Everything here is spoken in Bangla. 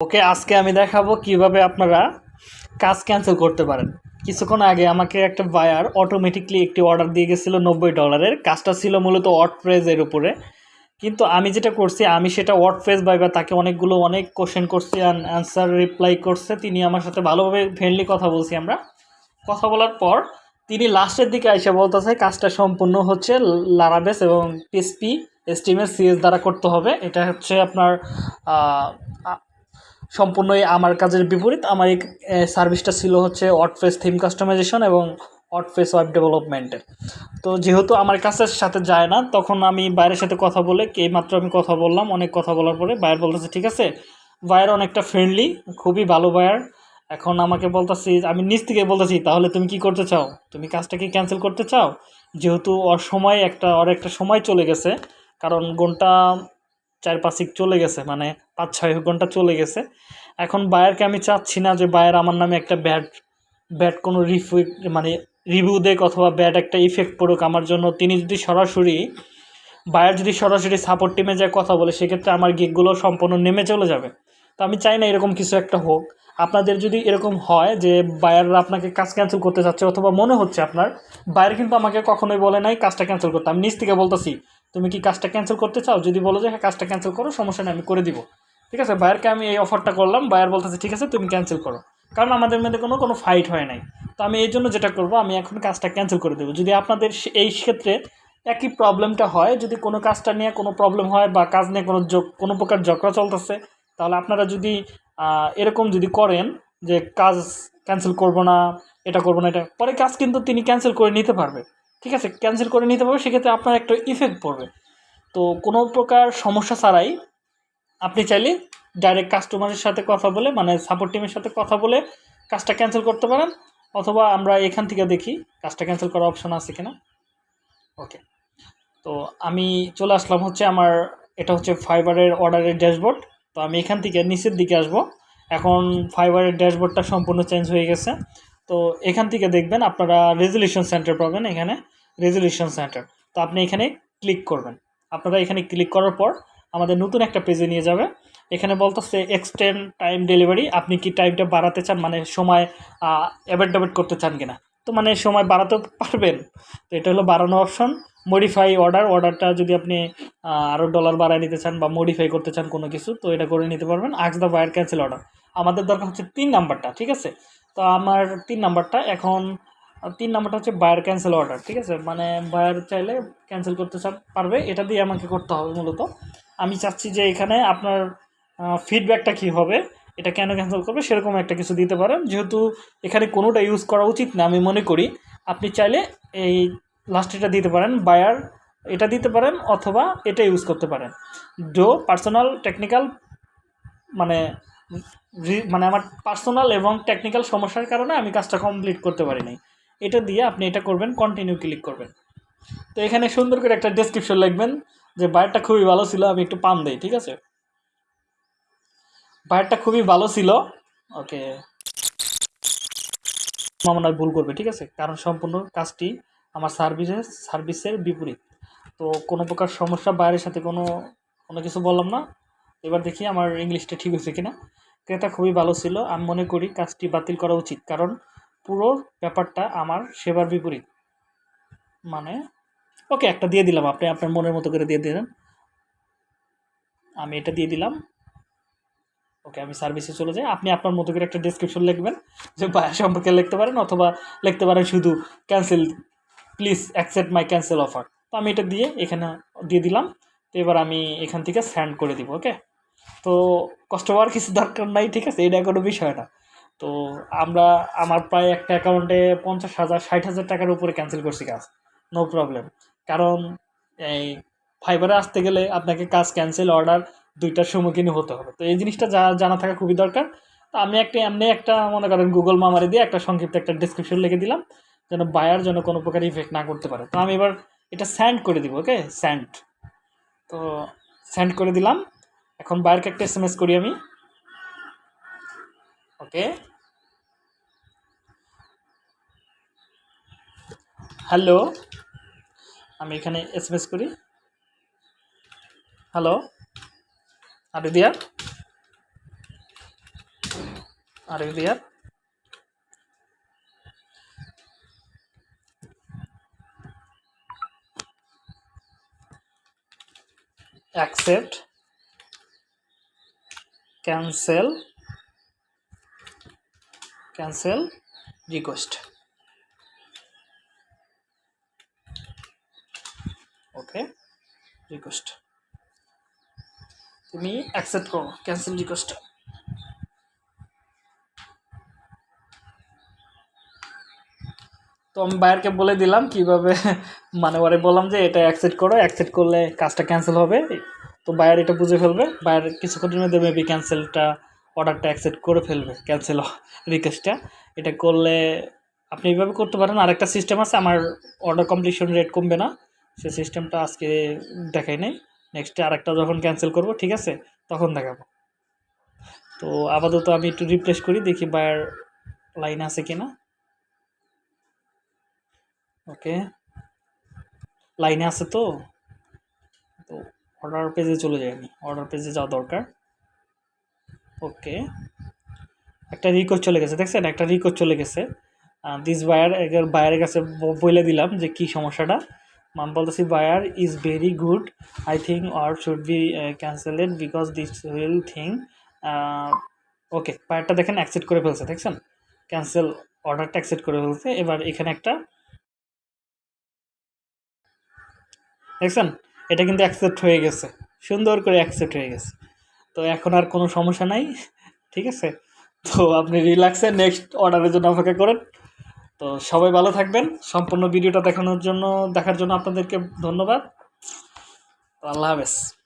ওকে, আজকে আমি দেখাবো কীভাবে আপনারা কাজ ক্যান্সেল করতে পারেন। কিছুক্ষণ আগে আমাকে একটা বায়ার অটোমেটিকলি একটি অর্ডার দিয়ে গেছিল নব্বই ডলারের কাজটা ছিল মূলত ওয়ার্ড প্রেজের উপরে। কিন্তু আমি যেটা করছি, আমি সেটা ওয়ার্ড প্রেস বাইবা তাকে অনেকগুলো অনেক কোশ্চেন করছি অ্যান্সার রিপ্লাই করছে। তিনি আমার সাথে ভালোভাবে ফ্রেন্ডলি কথা বলছি আমরা। কথা বলার পর তিনি লাস্টের দিকে এসে বলতেছে, কাজটা সম্পূর্ণ হচ্ছে লারাবেস এবং পিএসপি এসটিএমএস সিএস দ্বারা করতে হবে। এটা হচ্ছে আপনার সম্পূর্ণই আমার কাজের বিপরীত। আমার এই সার্ভিসটা ছিল হচ্ছে ওয়ার্ডপ্রেস থিম কাস্টমাইজেশন এবং ওয়ার্ডপ্রেস ওয়েব ডেভেলপমেন্টের তো যেহেতু আমার কাছের সাথে যায় না, তখন আমি বাইরের সাথে কথা বলে এই মাত্র আমি কথা বললাম, অনেক কথা বলার পরে বায়ার বলতেছে, ঠিক আছে বায়ার অনেকটা ফ্রেন্ডলি খুবই ভালো বায়ার এখন আমাকে বলতেছি, আমি নিজ থেকে বলতেছি, তাহলে তুমি কি করতে চাও? তুমি কাজটাকে ক্যান্সেল করতে চাও? যেহেতু ওর সময় একটা ওর একটা সময় চলে গেছে, কারণ ঘণ্টা চার পাঁচিক চলে গেছে মানে পাঁচ, ছয় ঘণ্টা চলে গেছে। এখন বায়ারকে আমি চাচ্ছি না যে বায়ার আমার নামে একটা ব্যাড ব্যাড কোনো রিফিউ মানে রিভিউ দেখ অথবা ব্যাড একটা ইফেক্ট পড়ুক আমার জন্য। তিনি যদি সরাসরি, বায়ার যদি সরাসরি সাপোর্ট টিমে যায় কথা বলে, সেক্ষেত্রে আমার গিকগুলো সম্পূর্ণ নেমে চলে যাবে। তো আমি চাই না এরকম কিছু একটা হোক। আপনাদের যদি এরকম হয় যে বায়াররা আপনাকে কাজ ক্যান্সেল করতে চাচ্ছে অথবা মনে হচ্ছে আপনার, বায়ার কিন্তু আমাকে কখনোই বলে নাই, কাজটা ক্যান্সেল করতে। আমি নিজ থেকে বলতেছি তুমি কি কাজটা ক্যান্সেল করতে চাও? যদি বলো যে হ্যাঁ কাজটা ক্যান্সেল করো, সমস্যা নেই, আমি করে দিব। ঠিক আছে? বায়ারকে আমি এই অফারটা করলাম বায়ার বলতেছে, ঠিক আছে, তুমি ক্যান্সেল করো। কারণ আমাদের মধ্যে কোনো কোনো ফাইট হয় নাই। তো আমি এই জন্য যেটা করব, আমি এখন কাজটা ক্যান্সেল করে দেবো। যদি আপনাদের এই ক্ষেত্রে একই প্রবলেমটা হয়, যদি কোনো কাজটা নিয়ে কোনো প্রবলেম হয় বা কাজ নিয়ে কোনো কোনো প্রকার ঝগড়া চলতেছে, তাহলে আপনারা যদি এরকম যদি করেন যে, কাজ ক্যান্সেল করব না, এটা করব না, এটা পরে কাজ কিন্তু তিনি ক্যান্সেল করে নিতে পারবে। ঠিক আছে ক্যান্সেল করে নিতে পারবে, সেক্ষেত্রে আপনার একটা ইফেক্ট পড়বে। তো কোনো প্রকার সমস্যা ছাড়াই আপনি চাইলে ডাইরেক্ট কাস্টমারের সাথে কথা বলে মানে সাপোর্ট টিমের সাথে কথা বলে কাজটা ক্যান্সেল করতে পারেন, অথবা আমরা এখান থেকে দেখি কাজটা ক্যান্সেল করার অপশন আছে কিনা। ওকে তো আমি চলে আসলাম হচ্ছে আমার, এটা হচ্ছে ফাইবারের অর্ডারের ড্যাশবোর্ড তো আমি এখান থেকে নিচের দিকে আসব। এখন ফাইবারের ড্যাশবোর্ডটা সম্পূর্ণ চেঞ্জ হয়ে গেছে। তো এখান থেকে দেখবেন আপনারা রেজলিউশন সেন্টার পাবেন এখানে রেজলিউশন সেন্টার তো আপনি এখানে ক্লিক করবেন। আপনারা এখানে ক্লিক করার পর আমাদের নতুন একটা পেজে নিয়ে যাবে। এখানে বলতেছে এক্সটেন্ড টাইম ডেলিভারি আপনি কি টাইমটা বাড়াতে চান? মানে সময় অ্যাভেট ডেবেট করতে চান কিনা? তো মানে সময় বাড়াতে পারবেন। তো এটা হলো বাড়ানো অপশন মডিফাই অর্ডার অর্ডারটা যদি আপনি আরও ডলার বাড়ায় নিতে চান বা মডিফাই করতে চান কোনো কিছু, তো এটা করে নিতে পারবেন। Asks the buyer cancel order আমাদের দরকার হচ্ছে তিন নাম্বারটা ঠিক আছে? তো আমার তিন নাম্বারটা। এখন, তিন নাম্বারটা হচ্ছে বায়ার ক্যান্সেল অর্ডার ঠিক আছে? মানে বায়ার চাইলে ক্যান্সেল করতে পারবে। এটা দিয়ে আমাকে করতে হবে মূলত। আমি চাচ্ছি যে এখানে আপনার ফিডব্যাকটা কী হবে, এটা কেন ক্যান্সেল করবে, সেরকম একটা কিছু দিতে পারেন। যেহেতু এখানে কোনোটা ইউজ করা উচিত না, আমি মনে করি। আপনি চাইলে এই লাস্ট এটা দিতে পারেন বায়ার এটা দিতে পারেন, অথবা এটা ইউজ করতে পারেন। ডো পার্সোনাল টেকনিক্যাল মানে মানে আমার পার্সোনাল এবং টেকনিক্যাল সমস্যার কারণে আমি কাজটা কমপ্লিট করতে পারি নাই। এটা দিয়ে আপনি এটা করবেন কন্টিনিউ ক্লিক করবেন। তো এখানে সুন্দর করে একটা ডেসক্রিপশন লিখবেন যে, বায়ারটা খুবই ভালো ছিল, আমি একটু পাম দিই, ঠিক আছে? বায়ারটা খুবই ভালো ছিল। ওকে। মনে হয় ভুল করবে, ঠিক আছে? কারণ সম্পূর্ণ কাজটি আমার সার্ভিসের সার্ভিসের বিপরীত। তো কোনো প্রকার সমস্যা বাইরের সাথে কোনো কোনো কিছু বললাম না। এবার দেখি আমার ইংলিশটা ঠিক হয়েছে কিনা। ক্রেতা খুবই ভালো ছিল। আমি মনে করি কাজটি বাতিল করা উচিত, কারণ পুরো ব্যাপারটা আমার সেবার বিপরীত। মানে ওকে, একটা দিয়ে দিলাম। আপনি আপনার মনের মতো করে দিয়ে দিলেন। আমি এটা দিয়ে দিলাম। ওকে, আমি সার্ভিসে চলে যাই। আপনি আপনার মতো করে একটা ডিসক্রিপশন লিখবেন যে বায়ার সম্পর্কে লিখতে পারেন অথবা লিখতে পারেন শুধু cancel please accept my cancel offer তো আমি এটা দিয়ে এখানে দিয়ে দিলাম। তো এবার আমি এখান থেকে স্যান্ড করে দিব, ওকে? তো কষ্ট হওয়ার কিছু দরকার নাই, ঠিক আছে? এটা কোনো বিষয় না। তো আমরা, আমার প্রায় একটা অ্যাকাউন্টে পঞ্চাশ হাজার, ষাট হাজার টাকার উপরে ক্যান্সেল করছি কাজ। নো প্রবলেম কারণ, এই ফাইবারে আসতে গেলে আপনাকে কাজ ক্যান্সেল অর্ডার দুইটার সম্মুখীন হতে হবে। তো এই জিনিসটা যা, জানা থাকা খুবই দরকার। তো আমি একটা, এমনি একটা মনে করেন গুগল মামারি দিয়ে একটা সংক্ষিপ্ত একটা ডিসক্রিপশন লিখে দিলাম, যেন বায়ার যেন কোনো প্রকার ইফেক্ট না করতে পারে। তো আমি এবার এটা স্যান্ড করে দিব ওকে স্যান্ড তো স্যান্ড করে দিলাম। এখন বায়ারকে একটা এস এম এস করি আমি। ওকে হ্যালো আমি এখানে এস এম এস করি। হ্যালো আরে দিয়া। Are there accept. Cancel cancel request okay, request. তুমি অ্যাকসেপ্ট করো, ক্যান্সেল রিকোয়েস্ট। তো আমি বায়ারকে বলে দিলাম কীভাবে মানে ওরে বললাম যে এটা অ্যাকসেপ্ট করো, অ্যাকসেপ্ট করলে কাজটা ক্যান্সেল হবে। তো বায়ার এটা বুঝে ফেলবে। বায়ার কিছুক্ষণের মধ্যে মেবি ক্যান্সেলটা অর্ডারটা অ্যাকসেপ্ট করে ফেলবে ক্যান্সেল রিকোয়েস্টটা এটা করলে আপনি এইভাবে করতে পারেন। আরেকটা সিস্টেম আছে, আমার অর্ডার কমপ্লিশন রেট কমবে না। সে সিস্টেমটা আজকে দেখাই নেই। নেক্সটে আরেকটা যখন ক্যান্সেল করব, ঠিক আছে? তখন দেখাবো। তো আপাতত আমি একটু রিপ্লেস করি, দেখি বায়ার লাইন আছে কি না ওকে লাইনে আছে তো তো? অর্ডার পেজে চলে যাই আমি। অর্ডার পেজে যাওয়া দরকার। ওকে একটা রিকোয়েস্ট চলে গেছে, দেখছেন? একটা রিকোয়েস্ট চলে গেছে। দিস বায়ার বায়ারের কাছে বলে দিলাম যে কি সমস্যাটা। আমি বলতেছি buyer is very good I think are should be cancelled because this will thing okay বায়ারটা দেখেন অ্যাকসেপ্ট করে ফেলছে, দেখছেন? ক্যান্সেল অর্ডারটা অ্যাকসেপ্ট করে ফেলছে। এবার এখানে একটা, দেখছেন? এটা কিন্তু অ্যাকসেপ্ট হয়ে গেছে। সুন্দর করে অ্যাকসেপ্ট হয়ে গেছে। তো এখন আর কোনো সমস্যা নাই, ঠিক আছে? তো আপনি রিল্যাক্সে নেক্সট অর্ডারের জন্য অপেক্ষা করেন। তো সবাই ভালো থাকবেন। সম্পূর্ণ ভিডিওটা দেখানোর জন্য, দেখার জন্য আপনাদেরকে ধন্যবাদ। আল্লাহ হাফেজ।